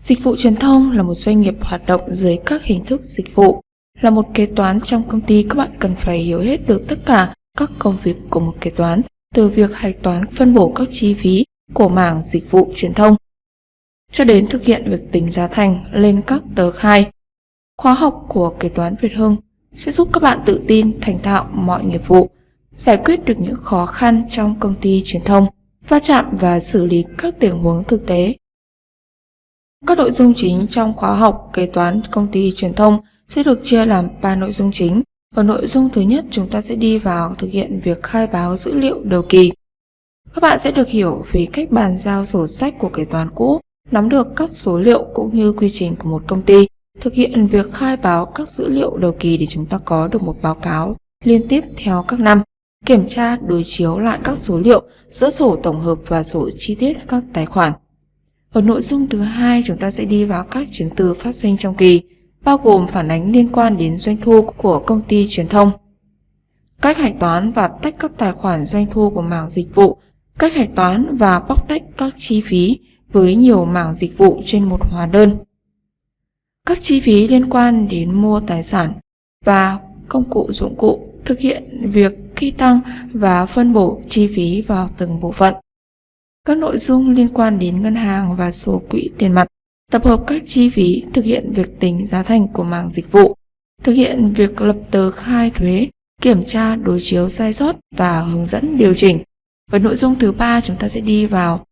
Dịch vụ truyền thông là một doanh nghiệp hoạt động dưới các hình thức dịch vụ. Là một kế toán trong công ty các bạn cần phải hiểu hết được tất cả các công việc của một kế toán, từ việc hạch toán phân bổ các chi phí của mảng dịch vụ truyền thông cho đến thực hiện việc tính giá thành lên các tờ khai. Khóa học của kế toán Việt Hưng sẽ giúp các bạn tự tin thành thạo mọi nghiệp vụ, giải quyết được những khó khăn trong công ty truyền thông, va chạm và xử lý các tình huống thực tế. Các nội dung chính trong khóa học kế toán công ty truyền thông sẽ được chia làm 3 nội dung chính. Ở nội dung thứ nhất, chúng ta sẽ đi vào thực hiện việc khai báo dữ liệu đầu kỳ. Các bạn sẽ được hiểu về cách bàn giao sổ sách của kế toán cũ, nắm được các số liệu cũng như quy trình của một công ty, thực hiện việc khai báo các dữ liệu đầu kỳ để chúng ta có được một báo cáo liên tiếp theo các năm, kiểm tra đối chiếu lại các số liệu giữa sổ tổng hợp và sổ chi tiết các tài khoản. Ở nội dung thứ hai, chúng ta sẽ đi vào các chứng từ phát sinh trong kỳ, bao gồm phản ánh liên quan đến doanh thu của công ty truyền thông. Cách hạch toán và tách các tài khoản doanh thu của mảng dịch vụ, cách hạch toán và bóc tách các chi phí với nhiều mảng dịch vụ trên một hóa đơn. Các chi phí liên quan đến mua tài sản và công cụ dụng cụ thực hiện việc khi tăng và phân bổ chi phí vào từng bộ phận. Các nội dung liên quan đến ngân hàng và số quỹ tiền mặt, tập hợp các chi phí thực hiện việc tính giá thành của mảng dịch vụ, thực hiện việc lập tờ khai thuế, kiểm tra đối chiếu sai sót và hướng dẫn điều chỉnh. Với nội dung thứ ba chúng ta sẽ đi vào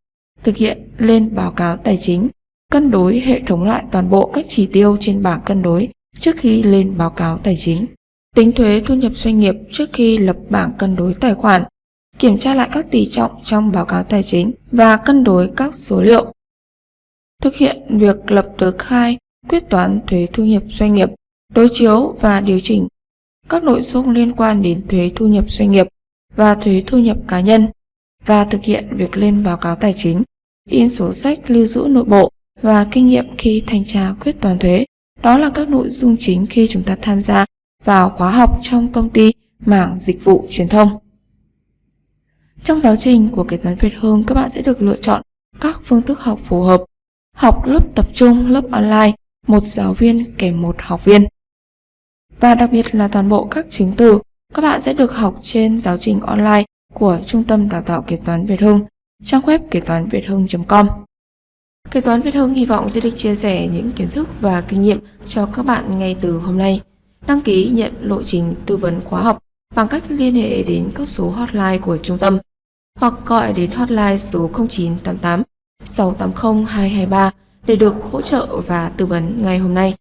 thực hiện lên báo cáo tài chính, cân đối hệ thống lại toàn bộ các chỉ tiêu trên bảng cân đối trước khi lên báo cáo tài chính. Tính thuế thu nhập doanh nghiệp trước khi lập bảng cân đối tài khoản, kiểm tra lại các tỷ trọng trong báo cáo tài chính và cân đối các số liệu. Thực hiện việc lập tờ khai, quyết toán thuế thu nhập doanh nghiệp, đối chiếu và điều chỉnh các nội dung liên quan đến thuế thu nhập doanh nghiệp và thuế thu nhập cá nhân và thực hiện việc lên báo cáo tài chính, in sổ sách lưu giữ nội bộ và kinh nghiệm khi thanh tra quyết toán thuế. Đó là các nội dung chính khi chúng ta tham gia vào khóa học trong công ty mảng dịch vụ truyền thông. Trong giáo trình của kế toán Việt Hương, các bạn sẽ được lựa chọn các phương thức học phù hợp. Học lớp tập trung, lớp online, một giáo viên kèm một học viên. Và đặc biệt là toàn bộ các chứng từ, các bạn sẽ được học trên giáo trình online của Trung tâm Đào tạo Kế toán Việt Hưng, trang web kế toán việt hưng.com. Kế toán Việt Hưng hy vọng sẽ được chia sẻ những kiến thức và kinh nghiệm cho các bạn ngay từ hôm nay. Đăng ký nhận lộ trình tư vấn khóa học bằng cách liên hệ đến các số hotline của trung tâm hoặc gọi đến hotline số 0988 680 223 để được hỗ trợ và tư vấn ngay hôm nay.